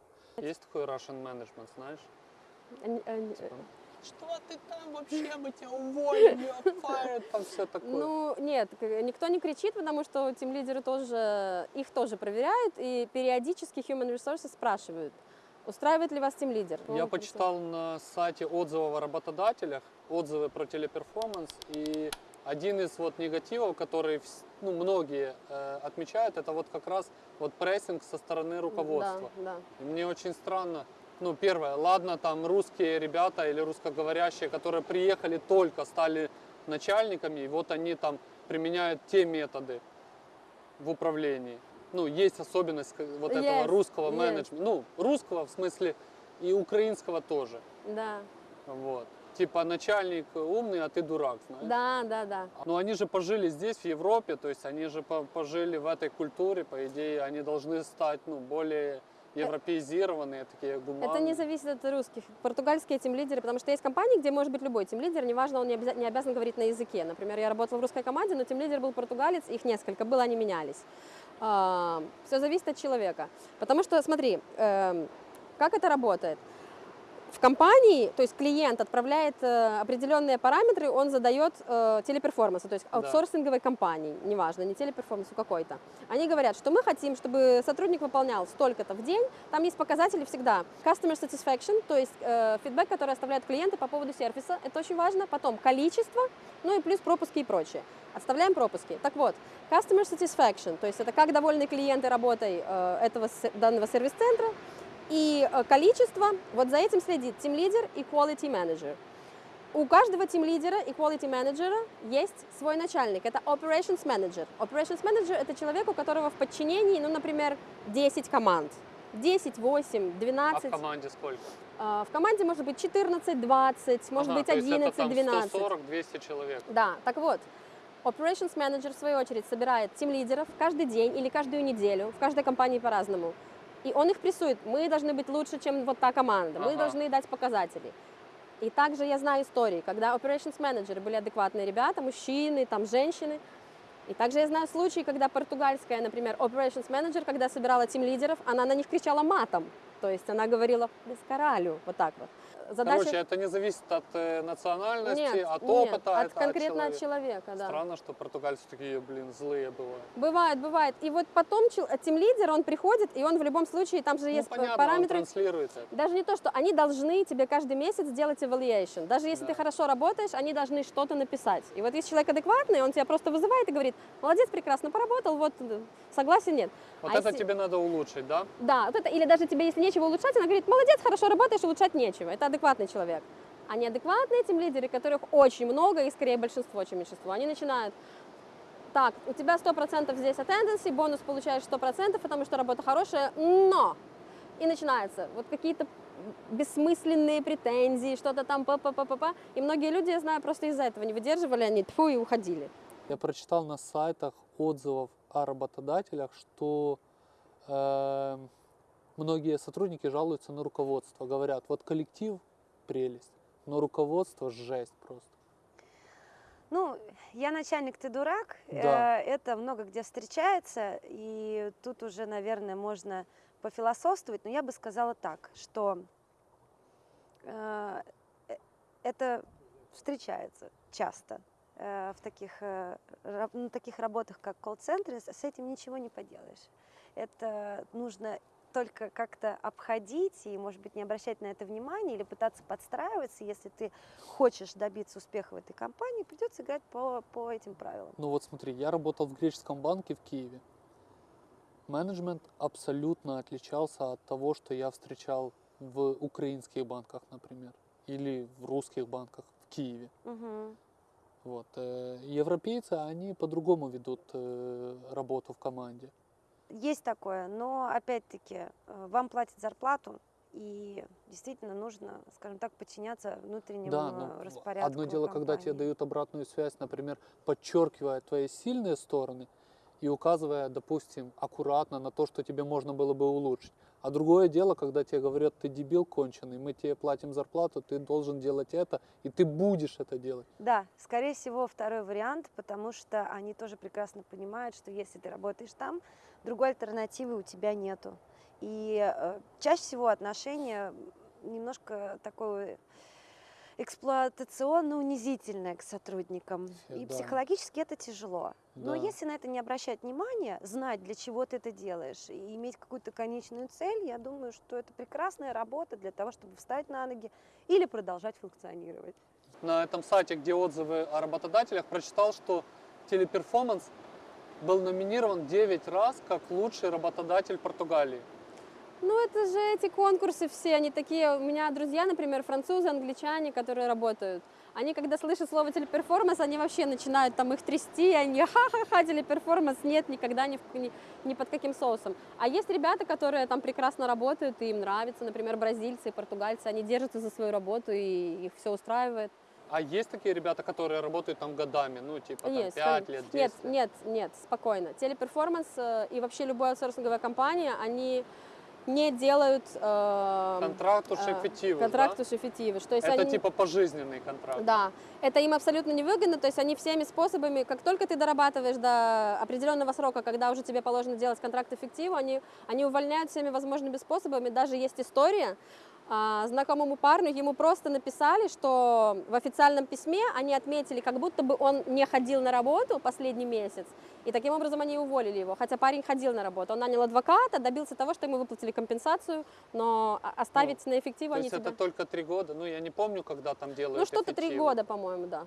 Есть такой Russian management, знаешь? Они- они- Типа, что ты там вообще, мы тебя уволим, fired», там все такое. Ну, нет, никто не кричит, потому что тем лидеры тоже, их тоже проверяют, и периодически Human Resources спрашивают, устраивает ли вас тем лидер. Я почитал на сайте отзывов о работодателях, отзывы про телеперформанс, и один из вот негативов, который ну, многие э, отмечают, это вот как раз вот прессинг со стороны руководства. Да, да. И мне очень странно, ну, первое, ладно, там русские ребята или русскоговорящие, которые приехали только, стали начальниками, и вот они там применяют те методы в управлении. Ну, есть особенность вот этого русского есть. менеджмента. Ну, русского в смысле и украинского тоже. Да, Вот. Типа начальник умный, а ты дурак, знаешь? да, да, да. Но они же пожили здесь, в Европе, то есть они же по- пожили в этой культуре, по идее, они должны стать ну, более европеизированные, такие гуманные. Это не зависит от русских. Португальские тем лидеры, потому что есть компании, где может быть любой тем лидер, неважно, он не, обяза- не обязан говорить на языке. Например, я работала в русской команде, но тем лидер был португалец, их несколько было, они менялись. все зависит от человека. Потому что, смотри, эм, как это работает? В компании, то есть клиент отправляет э, определенные параметры, он задает э, телеперформансу, то есть Да. аутсорсинговой компании, неважно, не телеперформансу какой-то. Они говорят, что мы хотим, чтобы сотрудник выполнял столько-то в день. Там есть показатели всегда. Customer satisfaction, то есть э, фидбэк, который оставляют клиенты по поводу сервиса, это очень важно. Потом количество, ну и плюс пропуски и прочее. Отставляем пропуски. Так вот, customer satisfaction, то есть это как довольны клиенты работой э, этого данного сервис-центра, и э, количество, вот за этим следит Team Leader и Quality Manager. У каждого Team лидера и Quality Manager есть свой начальник, это Operations Manager. Operations Manager это человек, у которого в подчинении, ну, например, 10 команд. 10, 8, А 12. в команде сколько? А, В команде может быть 14, 20, может Ага, быть то есть это 11, там 12. 140-200 человек. Да, так вот, Operations Manager, в свою очередь, собирает тим лидеров каждый день или каждую неделю, в каждой компании по-разному. И он их прессует. Мы должны быть лучше, чем вот та команда. Мы Ага. должны дать показатели. И также я знаю истории, когда operations менеджеры были адекватные ребята, мужчины, там женщины. И также я знаю случаи, когда португальская, например, operations менеджер, когда собирала тим лидеров, она на них кричала матом. То есть она говорила без коралю, вот так вот. Задача... Короче, это не зависит от э, национальности, нет, от нет, опыта, от конкретно от от человека. человека, да. Странно, что португальцы такие, блин, злые бывают. Бывает, бывает. И вот потом тим лидер, он приходит, и он в любом случае, там же Ну, есть понятно, он параметры. транслирует это. Даже не то, что они должны тебе каждый месяц делать evaluation. Даже если Да. ты хорошо работаешь, они должны что-то написать. И вот если человек адекватный, он тебя просто вызывает и говорит, молодец, прекрасно поработал, вот э, согласен, нет. Вот А это если- тебе надо улучшить, да? Да, вот это, или даже тебе, если нечего улучшать, она говорит, молодец, хорошо работаешь, улучшать нечего. Это адекватный человек. А неадекватные тем лидеры, которых очень много, и скорее большинство, чем меньшинство, они начинают, так, у тебя 100% здесь attendance, бонус получаешь 100%, потому что работа хорошая, но... И начинается вот какие-то бессмысленные претензии, что-то там па па па па па И многие люди, я знаю, просто из-за этого не выдерживали, они тьфу и уходили. Я прочитал на сайтах отзывов о работодателях, что э, многие сотрудники жалуются на руководство. Говорят, вот коллектив прелесть, но руководство жесть просто. Ну, я начальник, ты дурак. Да. Э, Это много где встречается, и тут уже, наверное, можно пофилософствовать, но я бы сказала так, что э, э, это встречается часто э, в таких, э, на таких работах, как колл-центры, с этим ничего не поделаешь. Это нужно только как-то обходить и, может быть, не обращать на это внимания или пытаться подстраиваться. Если ты хочешь добиться успеха в этой компании, придется играть по, по этим правилам. Ну вот смотри, я работал в греческом банке в Киеве. Менеджмент абсолютно отличался от того, что я встречал в украинских банках, например, или в русских банках в Киеве. Мгм. Вот. э, Европейцы, они по-другому ведут э, работу в команде. Есть такое, но опять-таки э, вам платят зарплату, и действительно нужно, скажем так, подчиняться внутреннему Да, э, но распорядку. одно дело, когда тебе дают обратную связь, например, подчеркивая твои сильные стороны и указывая, допустим, аккуратно на то, что тебе можно было бы улучшить. А другое дело, когда тебе говорят, ты дебил конченый, мы тебе платим зарплату, ты должен делать это, и ты будешь это делать. Да, скорее всего, второй вариант, потому что они тоже прекрасно понимают, что если ты работаешь там, другой альтернативы у тебя нету. И э, чаще всего отношение немножко такое эксплуатационно-унизительное к сотрудникам. И Да. психологически это тяжело. Но Да. если на это не обращать внимания, знать, для чего ты это делаешь, и иметь какую-то конечную цель, я думаю, что это прекрасная работа для того, чтобы встать на ноги или продолжать функционировать. На этом сайте, где отзывы о работодателях, прочитал, что Teleperformance был номинирован 9 раз как лучший работодатель Португалии. Ну, это же эти конкурсы все, они такие, у меня друзья, например, французы, англичане, которые работают, они, когда слышат слово Teleperformance, они вообще начинают там их трясти, они ха-ха-ха, Teleperformance, нет, никогда ни, ни, ни под каким соусом. А есть ребята, которые там прекрасно работают, и им нравится, например, бразильцы португальцы, они держатся за свою работу, и их все устраивает. А есть такие ребята, которые работают там годами, ну, типа там, Есть, 5 конечно. лет, 10 Нет, лет? нет, нет, спокойно. Teleperformance э, и вообще любая аутсорсинговая компания, они не делают э, contratos э, efetivos, contratos efetivos. То есть да? Это они, типа пожизненный контракт. да, это им абсолютно невыгодно, то есть они всеми способами, как только ты дорабатываешь до определенного срока, когда уже тебе положено делать contrato efetivo, они, они увольняют всеми возможными способами. Даже есть история, знакомому парню ему просто написали, что в официальном письме они отметили, как будто бы он не ходил на работу последний месяц, и таким образом они уволили его, хотя парень ходил на работу. Он нанял адвоката, добился того, что ему выплатили компенсацию, но оставить на эффективу То они есть тебя... это только три года? Ну, я не помню, когда там делают Ну, что-то три года, по-моему, да.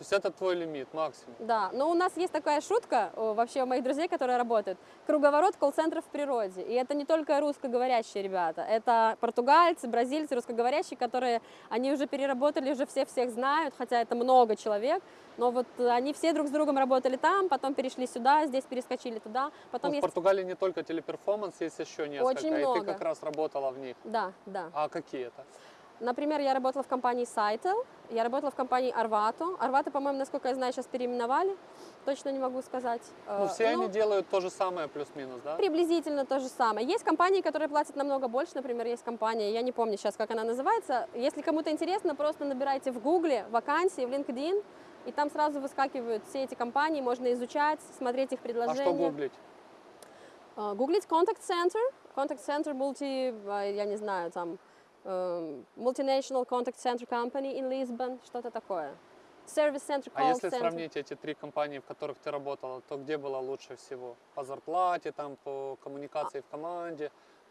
То есть это твой лимит, максимум. Да, но у нас есть такая шутка вообще у моих друзей, которые работают. Круговорот колл-центров в природе. И это не только русскоговорящие ребята, это португальцы, бразильцы, русскоговорящие, которые, они уже переработали, уже все всех знают, хотя это много человек, но вот они все друг с другом работали там, потом перешли сюда, здесь перескочили туда, потом Ну, в есть... Португалии не только телеперформанс, есть еще несколько. Очень и ты много. как раз работала в них. Да, да. А какие это? Например, я работала в компании Saitel, я работала в компании Arvato. Arvato, по-моему, насколько я знаю, сейчас переименовали, точно не могу сказать. Ну, Э, все ну, они делают то же самое, плюс-минус, да? Приблизительно то же самое. Есть компании, которые платят намного больше. Например, есть компания, я не помню сейчас, как она называется. Если кому-то интересно, просто набирайте в Гугле вакансии, в LinkedIn, и там сразу выскакивают все эти компании, можно изучать, смотреть их А предложения. что гуглить? Э, Гуглить Contact Center, Contact Center multi, я не знаю, там, Multinational Contact Center Company in Lisbon, что-то такое. Service Center, А Call если Center. сравнить эти три компании, в которых ты работала, то где было лучше всего? По зарплате, там, по коммуникации в команде,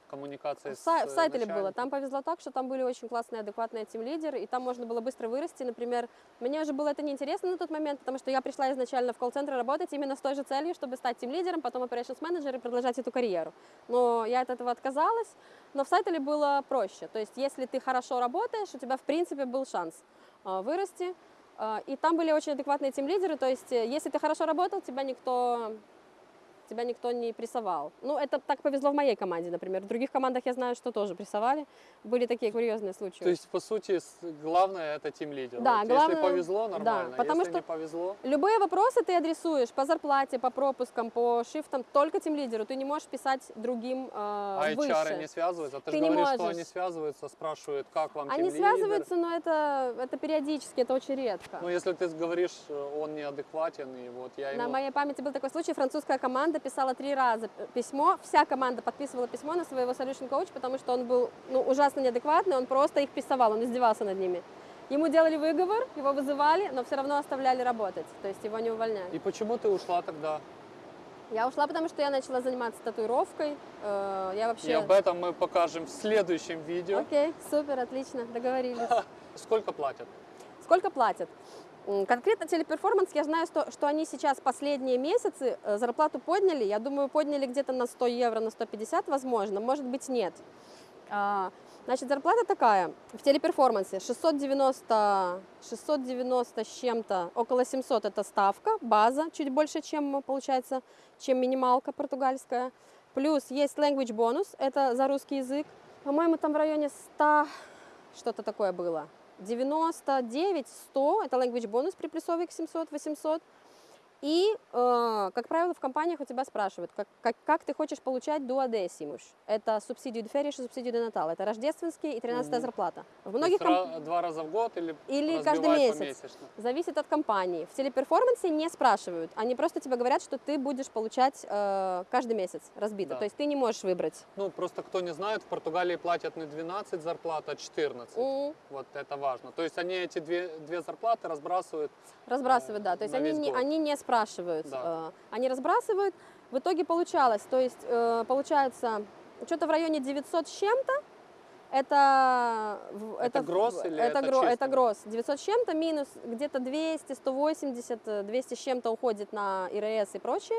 коммуникации с в э, Сайтеле было. Там повезло так, что там были очень классные, адекватные тим-лидеры, и там можно было быстро вырасти. Например, мне уже было это неинтересно на тот момент, потому что я пришла изначально в колл-центр работать именно с той же целью, чтобы стать тим-лидером, потом operations менеджер и продолжать эту карьеру. Но я от этого отказалась. Но в Сайтеле было проще. То есть, если ты хорошо работаешь, у тебя, в принципе, был шанс а, вырасти. А, И там были очень адекватные тим-лидеры, то есть э, если ты хорошо работал, тебя никто тебя никто не прессовал. Ну, это так повезло в моей команде, например. В других командах я знаю, что тоже прессовали. Были такие курьезные случаи. То есть, по сути, главное это тим лидер. Да, вот главное- Если повезло, да, нормально. потому если что- не повезло, Любые вопросы ты адресуешь по зарплате, по пропускам, по шифтам только тем лидеру. Ты не можешь писать другим э, а выше. HR не связываются. Ты, Ты же не говоришь, что можешь. они связываются, спрашивают, как вам Они связываются, но это, это периодически, это очень редко. Ну, если ты говоришь, э, он неадекватен, и вот я На ему... моей памяти был такой случай, французская команда писала три раза письмо, вся команда подписывала письмо на своего solution coach, потому что он был ну, ужасно неадекватный, он просто их прессовал, он издевался над ними. Ему делали выговор, его вызывали, но все равно оставляли работать, то есть его не увольняли. И почему ты ушла тогда? Я ушла, потому что я начала заниматься татуировкой. э, Я вообще... И об этом мы покажем в следующем видео. Окей, супер, отлично, договорились. *laughs* Сколько платят? Сколько платят? Конкретно телеперформанс, я знаю, что, что они сейчас последние месяцы э, зарплату подняли. Я думаю, подняли где-то на 100 евро, на 150, возможно. Может быть, нет. А, Значит, зарплата такая. В телеперформансе 690, 690 с чем-то, около 700 это ставка, база, чуть больше, чем получается, чем минималка португальская. Плюс есть language бонус, это за русский язык. По-моему, там в районе 100 что-то такое было. 99, 100 это language бонус приплюсовый к 700, 800. И, э, как правило, в компаниях у тебя спрашивают, как, как, как ты хочешь получать дуодесимуш. Это субсидию férias и субсидию de Natal. Это рождественские и 13 Мгм. зарплата. В многих комп- два раза в год или, Или каждый месяц. Зависит от компании. В телеперформансе не спрашивают. Они просто тебе говорят, что ты будешь получать э, каждый месяц разбито. Да. То есть ты не можешь выбрать. Ну, просто кто не знает, в Португалии платят не 12 зарплат, а 14. М, Вот это важно. То есть они эти две, две зарплаты разбрасывают. Разбрасывают, да. То есть они не, они не спрашивают. Да. э, Они разбрасывают. В итоге получалось, то есть э, получается что-то в районе 900 с чем-то. Это, Это гросс в- или это, это гро- это чисто? гросс. 900 с чем-то минус где-то 200, 180, э, 200 с чем-то уходит на ИРС и прочее.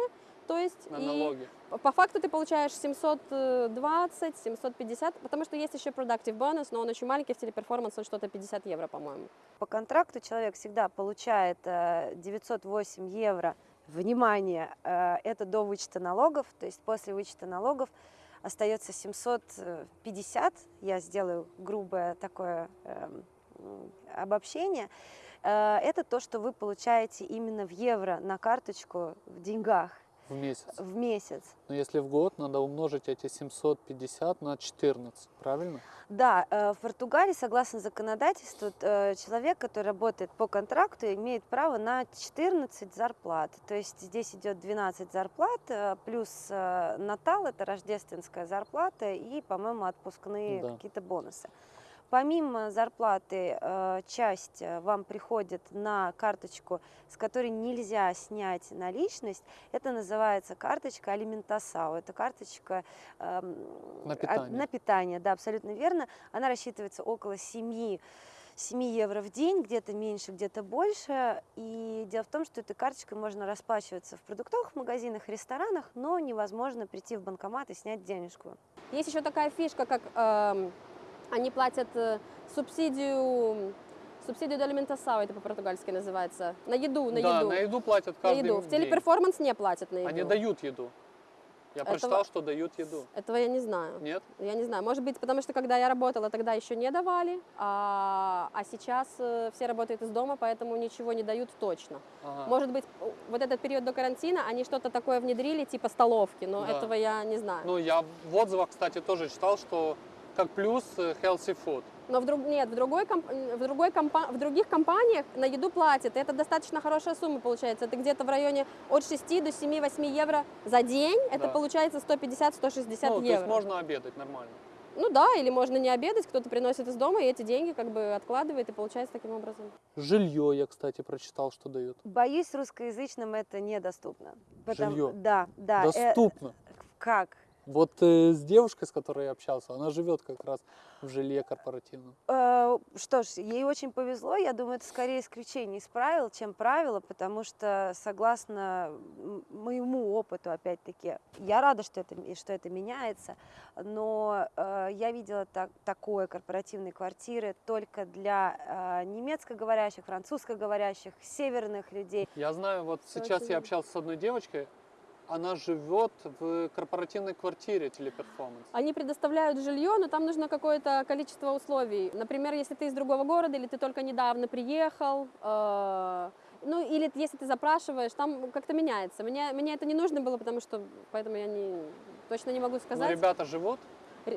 То есть На и налоги. по факту ты получаешь 720, 750, потому что есть еще productive бонус, но он очень маленький в телеперформанс, он что-то 50 евро, по-моему. По контракту человек всегда получает э, 908 евро. Внимание, э, это до вычета налогов, то есть после вычета налогов остается 750. Я сделаю грубое такое эм, обобщение. Э, Это то, что вы получаете именно в евро на карточку в деньгах В месяц. в месяц. Но если в год, надо умножить эти 750 на 14, правильно? Да, э, в Португалии, согласно законодательству, э, человек, который работает по контракту, имеет право на 14 зарплат. То есть здесь идет 12 зарплат, э, плюс Натал, это рождественская зарплата, и, по-моему, отпускные Да. какие-то бонусы. Помимо зарплаты, э, часть э, вам приходит на карточку, с которой нельзя снять наличность. Это называется карточка алиментасау. Это карточка эм, На а- питание. на питание, да, абсолютно верно. Она рассчитывается около 7 7 евро в день, где-то меньше, где-то больше. И дело в том, что этой карточкой можно расплачиваться в продуктовых магазинах, ресторанах, но невозможно прийти в банкомат и снять денежку. Есть еще такая фишка, как эм, они платят э, субсидию, субсидию до алиментасау, это по-португальски называется, на еду, на да, еду. на еду платят на каждый еду. В день. телеперформанс не платят на еду. Они дают еду. Я Этого- прочитал, что дают еду. Этого я не знаю. Нет? Я не знаю, может быть, потому что когда я работала, тогда еще не давали, а, а сейчас э, все работают из дома, поэтому ничего не дают точно. Ага. Может быть, вот этот период до карантина они что-то такое внедрили, типа столовки, но Да. этого я не знаю. Ну, я в отзывах, кстати, тоже читал, что как плюс э, healthy food. Но в друг, нет, в, другой комп- в, другой компа- в других компаниях на еду платят. и Это достаточно хорошая сумма получается. Это где-то в районе от 6 до 7-8 евро за день. Это Да. получается 150-160 ну, то евро. есть можно обедать нормально. Ну да, или можно не обедать, кто-то приносит из дома и эти деньги как бы откладывает и получается таким образом. Жилье я, кстати, прочитал, что дают. Боюсь, русскоязычным это недоступно. Потому- Жилье? Да, да. э, Доступно. как? Вот э, с девушкой, с которой я общался, она живет как раз в жилье корпоративном. Э, Что ж, ей очень повезло. Я думаю, это скорее исключение из правил, чем правило, потому что, согласно моему опыту, опять-таки, я рада, что это, что это меняется, но э, я видела так, такое корпоративные квартиры только для э, немецкоговорящих, французскоговорящих, северных людей. Я знаю, вот сейчас очень я общался с одной девочкой, она живет в корпоративной квартире телеперформанс. Они предоставляют жилье, но там нужно какое-то количество условий. Например, если ты из другого города или ты только недавно приехал, э, ну или если ты запрашиваешь, там как-то меняется. Мне, мне это не нужно было, потому что поэтому я не, точно не могу Но сказать. ребята живут,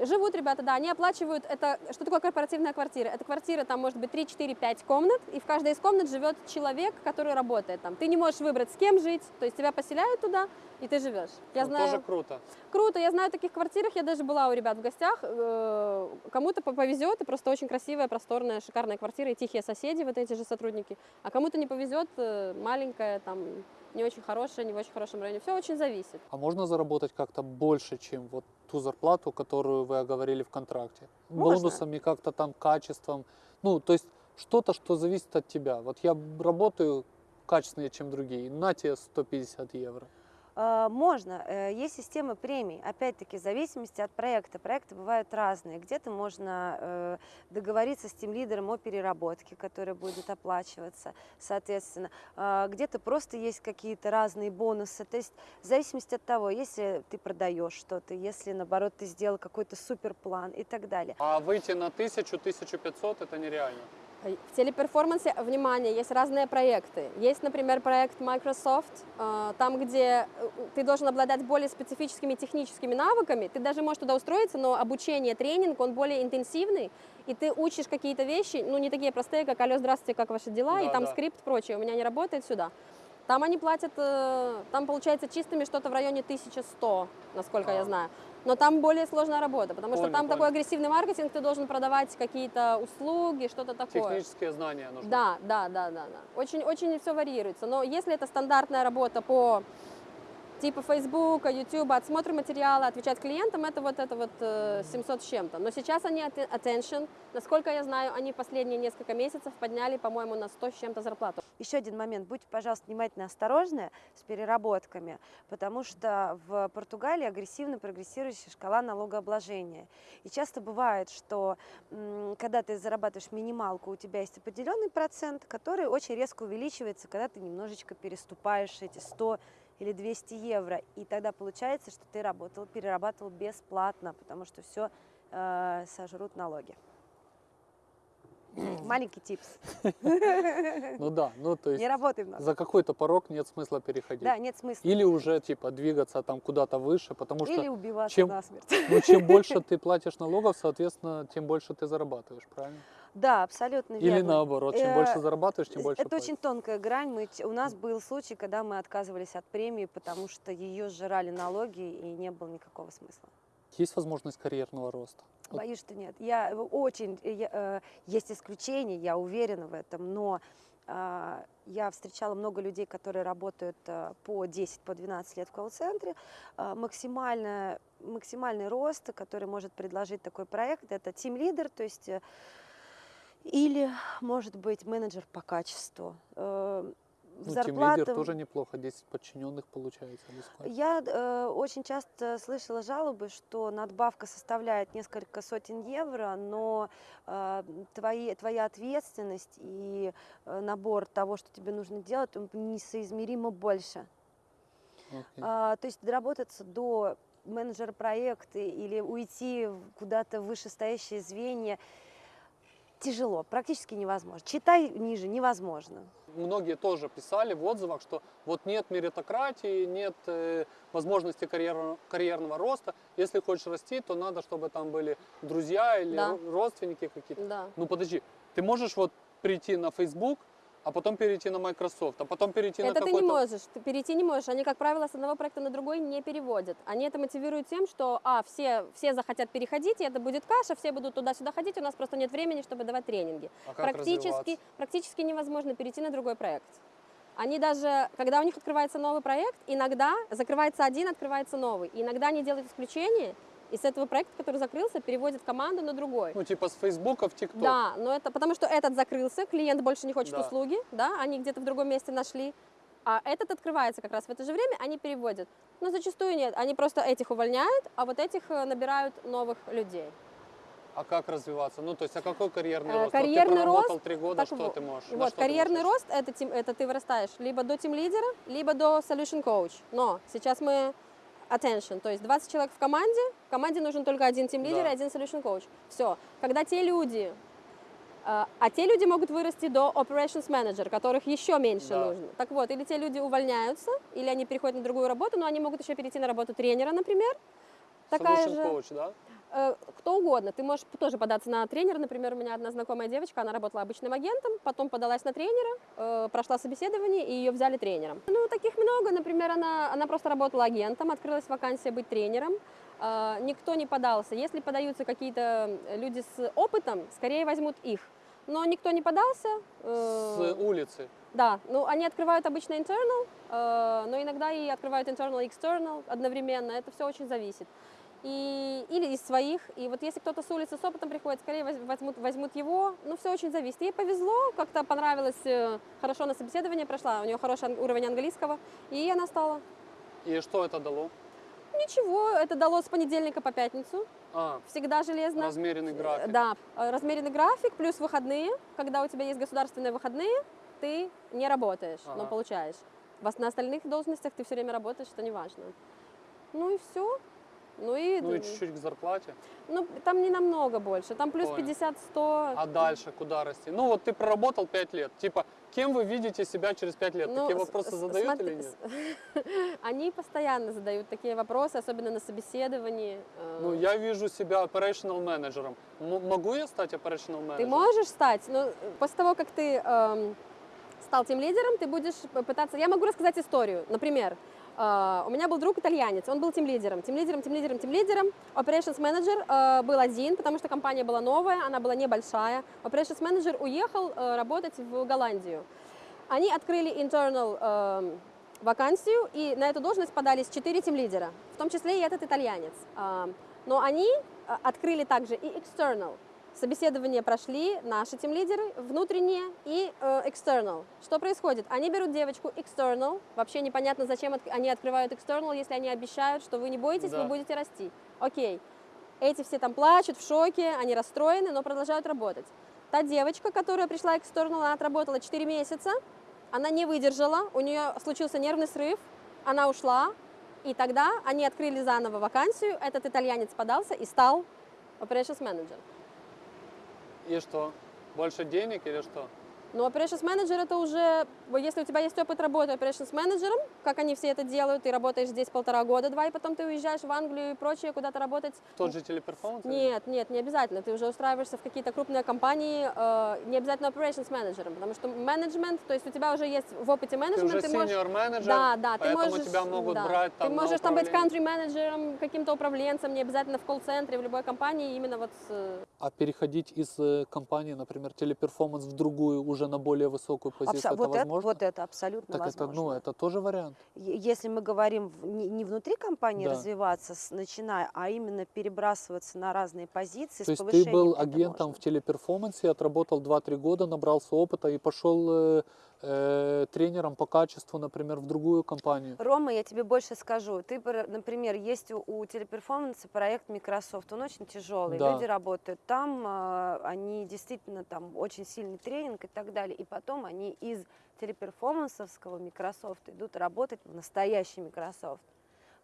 Живут ребята, да, они оплачивают, это, что такое корпоративная квартира? Это квартира, там может быть 3, 4, 5 комнат, и в каждой из комнат живет человек, который работает там. Ты не можешь выбрать, с кем жить, то есть тебя поселяют туда, и ты живешь. Я ну, знаю, тоже круто. круто, я знаю таких квартирах, я даже была у ребят в гостях, э, кому-то по- повезет, и просто очень красивая, просторная, шикарная квартира, и тихие соседи, вот эти же сотрудники, а кому-то не повезет, э, маленькая, там, не очень хорошая, не в очень хорошем районе, все очень зависит. А можно заработать как-то больше, чем вот ту зарплату, которую вы оговорили в контракте? Можно. Бонусами, как-то там, качеством? Ну, то есть что-то, что зависит от тебя. Вот я работаю качественнее, чем другие, на тебе 150 евро. Э, Можно. Э, Есть система премий. Опять-таки, в зависимости от проекта. Проекты бывают разные. Где-то можно э, договориться с тем лидером о переработке, которая будет оплачиваться, соответственно. Где-то просто есть какие-то разные бонусы. То есть в зависимости от того, если ты продаешь что-то, если, наоборот, ты сделал какой-то суперплан и так далее. А выйти на 1000-1500 это нереально. В телеперформансе, внимание, есть разные проекты. Есть, например, проект Microsoft, э, там, где э, ты должен обладать более специфическими техническими навыками. Ты даже можешь туда устроиться, но обучение, тренинг, он более интенсивный, и ты учишь какие-то вещи, ну, не такие простые, как «Алло, здравствуйте, как ваши дела?» и Да, там да. скрипт, прочее. У меня не работает сюда. Там они платят, э, там получается чистыми что-то в районе 1100, насколько А. я знаю. Но там более сложная работа, потому что Понял, там понял. такой агрессивный маркетинг, ты должен продавать какие-то услуги, что-то такое. Технические знания нужны. Да, да, да, да, да. Очень, очень все варьируется. Но если это стандартная работа по типа Facebook, YouTube, отсмотр материала, отвечать клиентам, это вот это вот э, 700 с чем-то. Но сейчас они at- attention, насколько я знаю, они последние несколько месяцев подняли, по-моему, на 100 с чем-то зарплату. Еще один момент. Будьте, пожалуйста, внимательно осторожны с переработками, потому что в Португалии агрессивно прогрессирующая шкала налогообложения. И часто бывает, что когда ты зарабатываешь минималку, у тебя есть определенный процент, который очень резко увеличивается, когда ты немножечко переступаешь эти 100 или 200 евро. И тогда получается, что ты работал, перерабатывал бесплатно, потому что все сожрут налоги. *clears throat* Маленький типс. *laughs* Ну да, ну то есть Не работай за какой-то порог нет смысла переходить. Да, нет смысла. Или уже типа двигаться там куда-то выше, потому что Или убиваться чем- насмерть. ну, чем больше *laughs* ты платишь налогов, соответственно, тем больше ты зарабатываешь, правильно? Да, абсолютно Или верно. наоборот, чем Э, больше зарабатываешь, тем больше Это платишь. очень тонкая грань. Мы, у нас был случай, когда мы отказывались от премии, потому что ее сжирали налоги и не было никакого смысла. Есть возможность карьерного роста. Боюсь, что нет. Я э, очень, э, я, э, есть исключения, я уверена в этом, но а, я встречала много людей, которые работают а, по 10, по 12 лет в колл-центре. А, максимально, максимальный рост, который может предложить такой проект, это тим-лидер, то есть э, или, может быть, менеджер по качеству. Э, ну, зарплата- тимлидер тоже неплохо, 10 подчиненных получается. я э, очень часто слышала жалобы, что надбавка составляет несколько сотен евро, но э, твои, твоя ответственность и э, набор того, что тебе нужно делать, он несоизмеримо больше. Окей. А, то есть доработаться до менеджера проекта или уйти в- куда-то в вышестоящее звенья тяжело, практически невозможно. Читай ниже, невозможно. Многие тоже писали в отзывах, что вот нет меритократии, нет э, возможности карьерного, карьерного роста. Если хочешь расти, то надо, чтобы там были друзья или Да. ро- родственники какие-то. Да. Ну подожди, ты можешь вот прийти на Facebook, а потом перейти на Microsoft, а потом перейти на Это ты какой-то... не можешь, ты перейти не можешь. Они, как правило, с одного проекта на другой не переводят. Они это мотивируют тем, что, а, все, все захотят переходить, и это будет каша, все будут туда-сюда ходить, у нас просто нет времени, чтобы давать тренинги. А как Практически, практически невозможно перейти на другой проект. Они даже, когда у них открывается новый проект, иногда закрывается один, открывается новый. И иногда они делают исключение, и с этого проекта, который закрылся, переводят команду на другой. Ну, типа с Фейсбука в ТикТок. Да, но это потому что этот закрылся, клиент больше не хочет Да. услуги, да, они где-то в другом месте нашли, а этот открывается как раз в это же время, они переводят. Но зачастую нет, они просто этих увольняют, а вот этих э, набирают новых людей. А как развиваться? Ну, то есть, а какой карьерный Э, рост? карьерный вот ты проработал рост, три года, так что ты можешь? Вот, что ты карьерный можешь? рост это, это ты вырастаешь либо до тим лидера, либо до solution coach. Но сейчас мы attention, то есть 20 человек в команде, в команде нужен только один тим лидер Да. и один solution coach. Все. Когда те люди, э, а те люди могут вырасти до operations manager, которых еще меньше Да. нужно. Так вот, или те люди увольняются, или они переходят на другую работу, но они могут еще перейти на работу тренера, например. Такая Solution же. coach, да? Э, кто угодно. Ты можешь тоже податься на тренера. Например, у меня одна знакомая девочка, она работала обычным агентом, потом подалась на тренера, э, прошла собеседование, и ее взяли тренером. Ну, таких много. Например, она, она просто работала агентом, открылась вакансия быть тренером. Э, никто не подался. Если подаются какие-то люди с опытом, скорее возьмут их. Но никто не подался. С улицы. да, ну они открывают обычно internal, но иногда и открывают internal и external одновременно. Это все очень зависит. И, или из своих. И вот если кто-то с улицы с опытом приходит, скорее воз- возьмут, возьмут его. Ну, все очень зависит. Ей повезло, как-то понравилось, э, хорошо на собеседование прошла, у нее хороший уровень английского, и она стала. И что это дало? Ничего, это дало с понедельника по пятницу, А, всегда железно. размеренный график. Да, э, размеренный график плюс выходные. Когда у тебя есть государственные выходные, ты не работаешь, но Ага. получаешь. Вас на остальных должностях ты все время работаешь, что не важно. Ну и все. Ну и, Ну и чуть-чуть к зарплате. ну, там не намного больше, там плюс Понял. 50-100. А дальше куда расти? Ну вот ты проработал 5 лет. Типа, кем вы видите себя через 5 лет? Ну, Такие вопросы задают смотри, или нет? *laughs* Они постоянно задают такие вопросы, особенно на собеседовании. э, Ну, я вижу себя operational менеджером. Могу я стать operational менеджером? Ты можешь стать, но после того, как ты эм, стал тем лидером, ты будешь пытаться... Я могу рассказать историю. Например, э, у меня был друг итальянец, он был тем лидером, тем лидером, тем лидером, тем лидером. Operations менеджер э, был один, потому что компания была новая, она была небольшая. Operations менеджер уехал э, работать в Голландию. Они открыли internal эм, вакансию, и на эту должность подались четыре тем лидера, в том числе и этот итальянец. А, Но они а, открыли также и external. Собеседования прошли наши тем лидеры, внутренние и э, external. Что происходит? Они берут девочку external, вообще непонятно, зачем от- они открывают external, если они обещают, что вы не бойтесь, Да. вы будете расти. Окей. Эти все там плачут, в шоке, они расстроены, но продолжают работать. Та девочка, которая пришла external, она отработала 4 месяца, она не выдержала, у нее случился нервный срыв, она ушла, и тогда они открыли заново вакансию, этот итальянец подался и стал operations manager. И что? Больше денег или что? Но operations manager это уже, если у тебя есть опыт работы operations менеджером, как они все это делают, ты работаешь здесь полтора года, два, и потом ты уезжаешь в Англию и прочее, куда-то работать. Тот же Teleperformance? Нет, нет, не обязательно. Ты уже устраиваешься в какие-то крупные компании, э, не обязательно operations менеджером, потому что менеджмент, то есть у тебя уже есть в опыте Ты менеджмент, уже можешь senior менеджер, Да, да, ты можешь, тебя могут да. брать там Ты можешь там быть управление. country-менеджером, каким-то управленцем, не обязательно в колл-центре, в любой компании, именно вот с... э, А переходить из э, компании, например, Teleperformance в другую, уже на более высокую позицию, Абсо- это вот, это, возможно? вот это абсолютно так это, возможно. ну, это тоже вариант. Если мы говорим не, внутри компании Да. развиваться, начиная, а именно перебрасываться на разные позиции То есть ты был это агентом можно. в телеперформансе, отработал 2-3 года, набрался опыта и пошел э, э, тренером по качеству, например, в другую компанию. Рома, я тебе больше скажу. Ты, пр- например, есть у, у телеперформанса проект Microsoft, он очень тяжелый, Да. люди работают там, а, они действительно там очень сильный тренинг и так далее, и потом они из телеперформансовского Microsoft идут работать в настоящий Microsoft.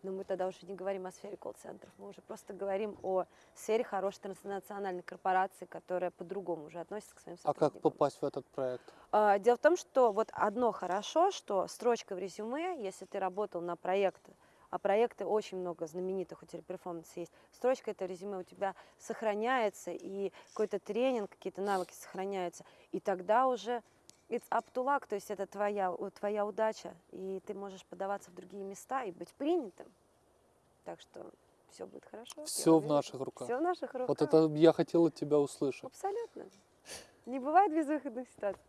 Но мы тогда уже не говорим о сфере колл-центров, мы уже просто говорим о сфере хорошей транснациональной корпорации, которая по-другому уже относится к своим А как сотрудникам. попасть в этот проект? А, Дело в том, что вот одно хорошо, что строчка в резюме, если ты работал на проекты, а проекты очень много знаменитых у телеперформанса есть, строчка это в резюме у тебя сохраняется, и какой-то тренинг, какие-то навыки сохраняются, и тогда уже it's up to luck, то есть это твоя, твоя удача, и ты можешь подаваться в другие места и быть принятым. Так что все будет хорошо. Всё в наших руках. Все в наших руках. Вот это я хотел от тебя услышать. Абсолютно. Не бывает безвыходных ситуаций.